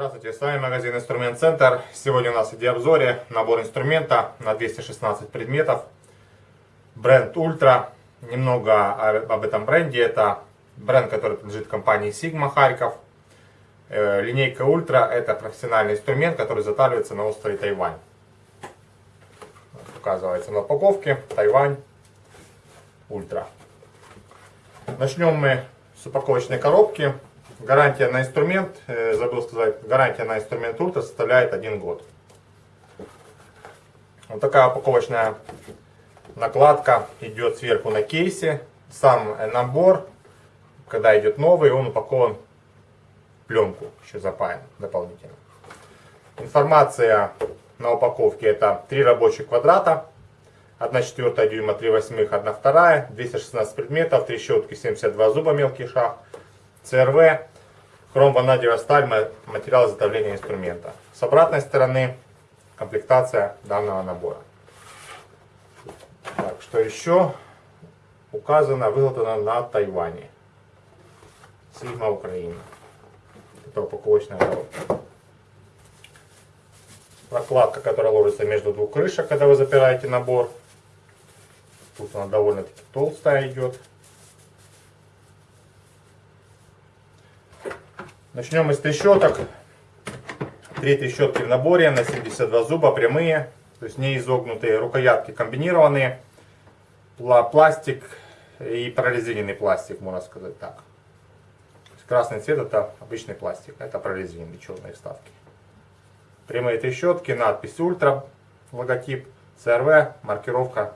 Здравствуйте, с вами магазин Инструмент Центр. Сегодня у нас в обзоре набор инструмента на 216 предметов. Бренд Ультра. Немного об этом бренде. Это бренд, который принадлежит компании Sigma Харьков. Э, линейка Ультра это профессиональный инструмент, который затаривается на острове Тайвань. Указывается на упаковке Тайвань Ультра. Начнем мы с упаковочной коробки. Гарантия на инструмент, э, забыл сказать, гарантия на инструмент Ультра составляет один год. Вот такая упаковочная накладка идет сверху на кейсе. Сам набор, когда идет новый, он упакован пленку, еще запаян дополнительно. Информация на упаковке это 3 рабочих квадрата, 1 четвертая дюйма, 3 восьмых, 1 вторая, 216 предметов, 3 щетки, 72 зуба мелкий шаг, ЦРВ, хром-ванадиевая сталь, материал изготовления инструмента. С обратной стороны комплектация данного набора. Так, что еще указано, выготовлено на Тайване. Сигма Украина. Это упаковочная. Прокладка, которая ложится между двух крышек, когда вы запираете набор. Тут она довольно-таки толстая идет. Начнем с трещоток. Три трещотки в наборе на 72 зуба, прямые, то есть не изогнутые, рукоятки комбинированные, пластик и прорезиненный пластик, можно сказать так. Красный цвет это обычный пластик, это прорезиненные черные вставки. Прямые трещотки, надпись ультра, логотип, CRV, маркировка,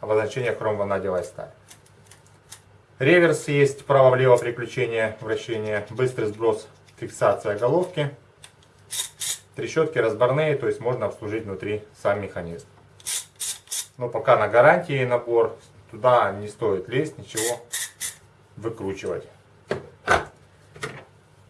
обозначение хром-ванадевая сталь. Реверс есть, право-влево приключение, вращение, быстрый сброс, фиксация головки. Трещотки разборные, то есть можно обслужить внутри сам механизм. Но пока на гарантии набор, туда не стоит лезть, ничего выкручивать.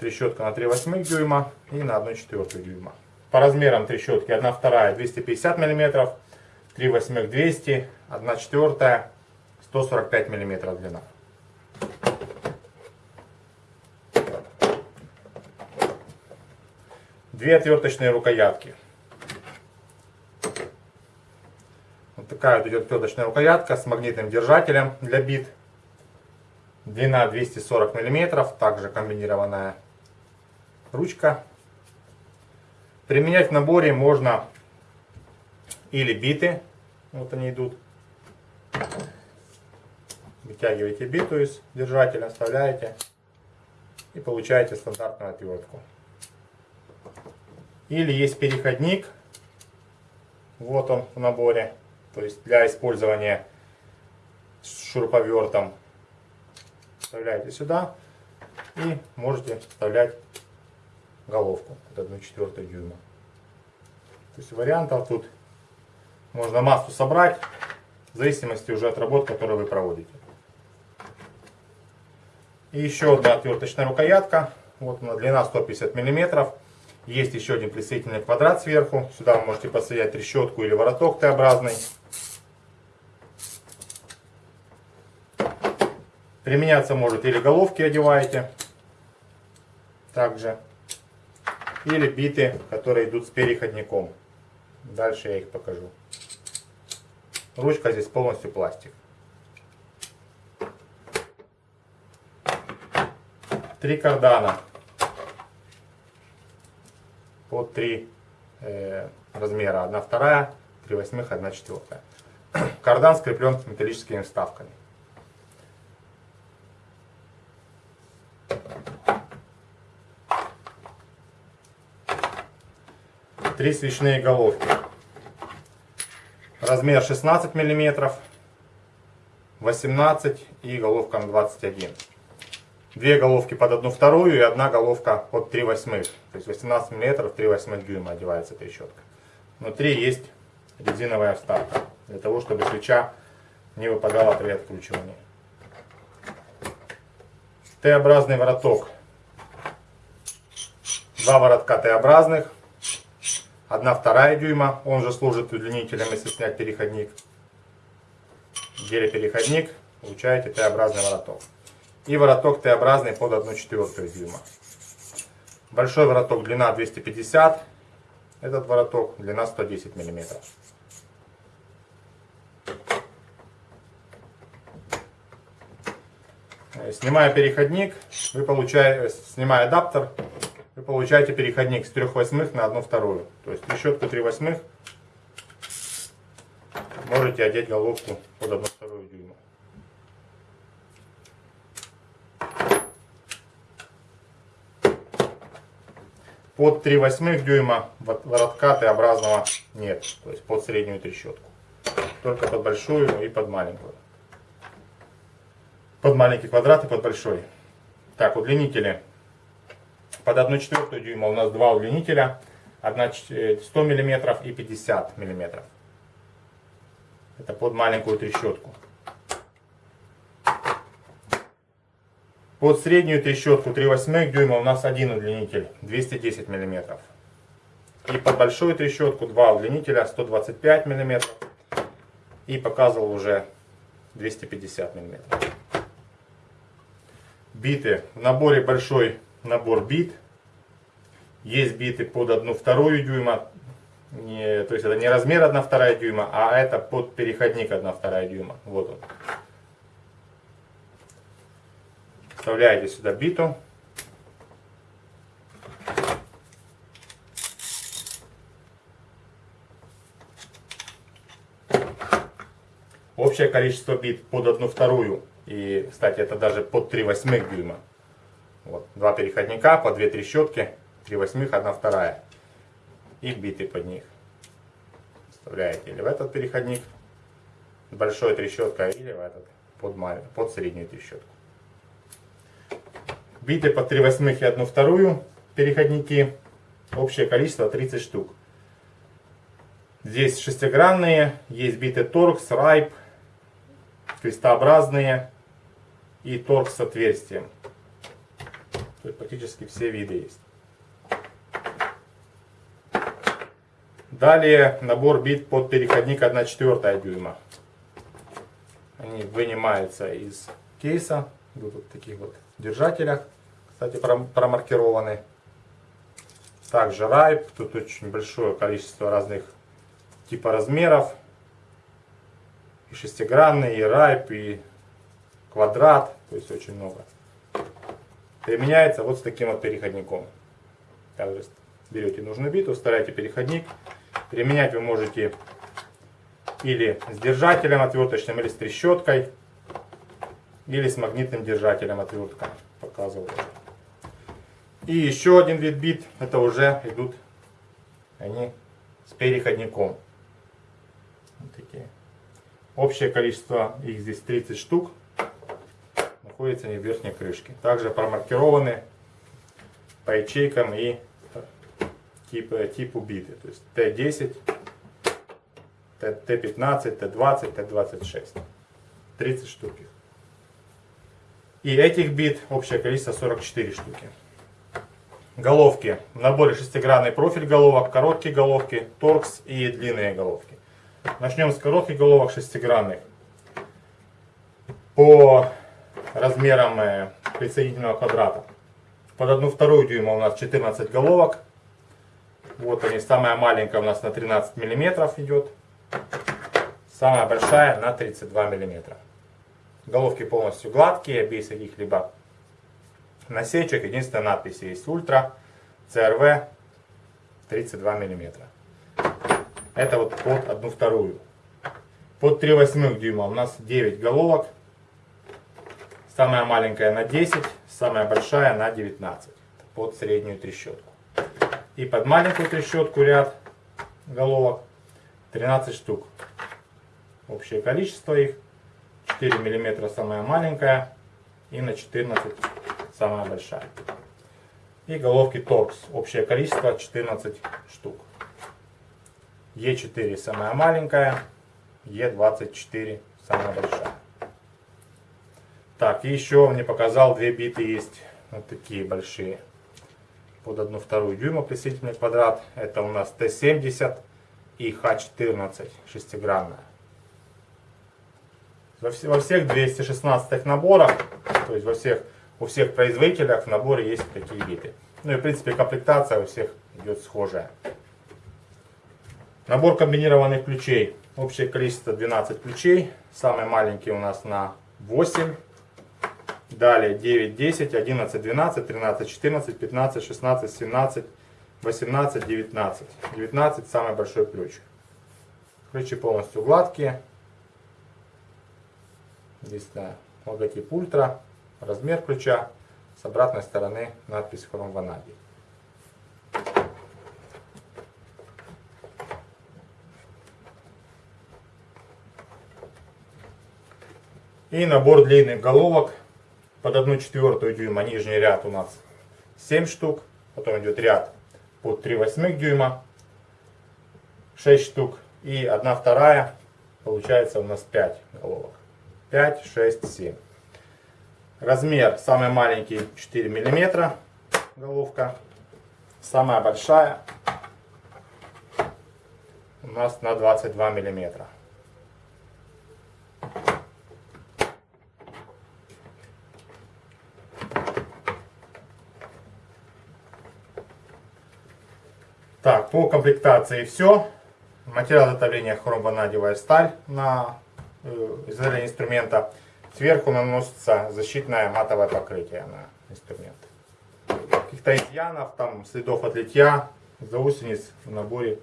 Трещотка на 3 восьмых дюйма и на 1 четвертую дюйма. По размерам трещотки 1 вторая 250 мм, 3 восьмых 200, 1 четвертая 145 мм длина. Две отверточные рукоятки. Вот такая вот идет отверточная рукоятка с магнитным держателем для бит. Длина 240 мм, также комбинированная ручка. Применять в наборе можно или биты, вот они идут. Вытягиваете биту из держателя, вставляете и получаете стандартную отвертку. Или есть переходник. Вот он в наборе. То есть для использования с шуруповертом. Вставляете сюда. И можете вставлять головку. Это 1 четвертую дюйма. То есть вариантов тут можно массу собрать. В зависимости уже от работ, которые вы проводите. И еще одна отверточная рукоятка. Вот она, длина 150 миллиметров. Есть еще один присоединительный квадрат сверху. Сюда вы можете подсоединять трещотку или вороток Т-образный. Применяться может или головки одеваете. Также. Или биты, которые идут с переходником. Дальше я их покажу. Ручка здесь полностью пластик. Три кардана под 3 э, размера. 1 вторая, 3 восьмых, 1 четвертая. Кардан скреплен металлическими вставками. Три свечные головки. Размер 16 миллиметров, 18 и головка на 21 две головки под одну вторую и одна головка под 3 восьмых. То есть 18 мм 3 восьмых дюйма одевается трещотка. Внутри есть резиновая вставка, для того, чтобы свеча не выпадала при откручивании. Т-образный вороток. Два воротка Т-образных. 1 вторая дюйма. Он же служит удлинителем, если снять переходник. Гелепереходник. Получаете Т-образный вороток. И вороток Т-образный под 1 четвертую дюйма. Большой вороток длина 250. Этот вороток длина 110 миллиметров. Снимая переходник, вы получаете, снимая адаптер, вы получаете переходник с 3 восьмых на 1 вторую. То есть трещотку 3 восьмых можете одеть головку под 1 вторую дюйма. Под 3 восьмых дюйма воротка Т-образного нет, то есть под среднюю трещотку. Только под большую и под маленькую. Под маленький квадрат и под большой. Так, удлинители. Под 1 четвертую дюйма у нас два удлинителя. 1 100 мм и 50 мм. Это под маленькую трещотку. Под среднюю трещотку 3 восьмых дюйма у нас один удлинитель 210 мм. И под большую трещотку два удлинителя 125 мм. И показывал уже 250 мм биты. В наборе большой набор бит. Есть биты под 1 вторую дюйма. Не, то есть это не размер 1 вторая дюйма, а это под переходник 1 вторая дюйма. Вот он. Вставляете сюда биту. Общее количество бит под 1 вторую и, кстати, это даже под 3 восьмых дюйма. Вот, два переходника по 2 трещотки, 3 восьмых, 1 вторая. И биты под них. Вставляете или в этот переходник большой трещоткой, или в этот под, под среднюю трещотку. Биты по 3 восьмых и 1 вторую переходники. Общее количество 30 штук. Здесь шестигранные, есть биты торкс, райп, крестообразные и торг с отверстием. Есть практически все виды есть. Далее набор бит под переходник 1 четвертая дюйма. Они вынимаются из кейса. В таких вот держателях. Кстати, промаркированы. Также райп. Тут очень большое количество разных типа размеров. И шестигранный, и райп, и квадрат, то есть очень много. Применяется вот с таким вот переходником. Также берете нужную биту, вставляете переходник. Применять вы можете или с держателем отверточным, или с трещоткой, или с магнитным держателем отвертка. Показывал. И еще один вид бит, это уже идут они с переходником. Вот такие. Общее количество их здесь 30 штук находятся они в верхней крышке. Также промаркированы по ячейкам и типу, типу биты. То есть Т10, Т15, Т20, Т26. 30 штук. И этих бит общее количество 44 штуки. Головки. В наборе шестигранный профиль головок, короткие головки, торкс и длинные головки. Начнем с коротких головок шестигранных. По размером э, присоединительного квадрата. Под одну вторую дюйма у нас 14 головок. Вот они, самая маленькая у нас на 13 миллиметров идет. Самая большая на 32 миллиметра. Головки полностью гладкие, без каких-либо насечек. Единственная надпись есть Ультра CRV 32 миллиметра. Это вот под одну вторую. Под 3 восьмых дюйма у нас 9 головок. Самая маленькая на 10, самая большая на 19 под среднюю трещотку. И под маленькую трещотку ряд головок 13 штук. Общее количество их 4 мм самая маленькая и на 14 самая большая. И головки торкс. Общее количество 14 штук. Е4 самая маленькая, Е24 самая большая. Так, и еще он мне показал, две биты есть. Вот такие большие. под 1 вторую дюйма присоединительный квадрат. Это у нас Т-70 и Х-14 шестигранная. Во, все, во всех 216 наборах, то есть во всех, у всех производителях в наборе есть такие виды. Ну и в принципе комплектация у всех идет схожая. Набор комбинированных ключей. Общее количество 12 ключей. Самый маленький у нас на 8. Далее 9, 10, 11, 12, 13, 14, 15, 16, 17, 18, 19. 19 самый большой ключ. Ключи полностью гладкие. Здесь да, логотип ультра, размер ключа. С обратной стороны надпись хром ванадий. И набор длинных головок под 1 четвертую дюйма. Нижний ряд у нас 7 штук. Потом идет ряд под 3 восьмых дюйма 6 штук. И 1 вторая получается у нас 5 головок. 5, 6, 7. Размер самый маленький 4 миллиметра головка. Самая большая у нас на 22 миллиметра. Так, по комплектации все. Материал изготовления хромванадевая сталь на э, изготовление инструмента. Сверху наносится защитное матовое покрытие на инструмент. Каких-то изъянов, там, следов от литья, заусениц в наборе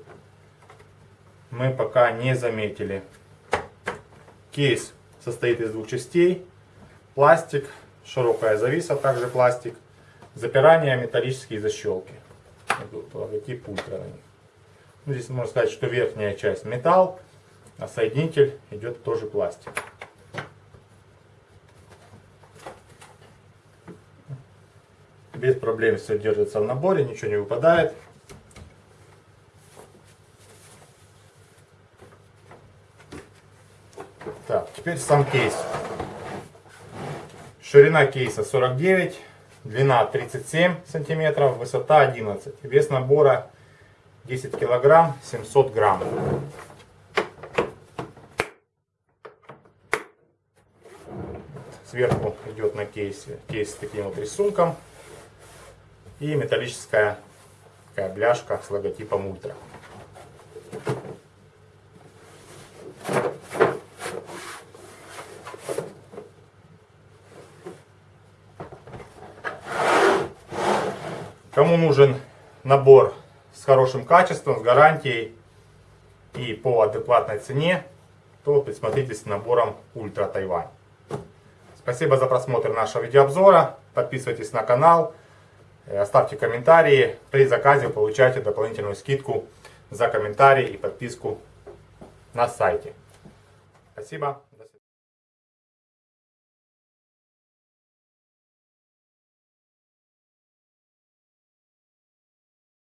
мы пока не заметили. Кейс состоит из двух частей. Пластик, широкая зависа, также пластик. Запирание, металлические защелки логотип ультра на них. Ну, здесь можно сказать, что верхняя часть металл, а соединитель идет тоже пластик. Без проблем все держится в наборе, ничего не выпадает. Так, теперь сам кейс. Ширина кейса 49 Длина 37 сантиметров, высота 11. Вес набора 10 килограмм, 700 грамм. Сверху идет на кейсе кейс с таким вот рисунком. И металлическая такая бляшка с логотипом Ультра. Кому нужен набор с хорошим качеством, с гарантией и по адекватной цене, то присмотритесь с набором Ультра Тайвань. Спасибо за просмотр нашего видеообзора. Подписывайтесь на канал, э, оставьте комментарии. При заказе получайте дополнительную скидку за комментарии и подписку на сайте. Спасибо.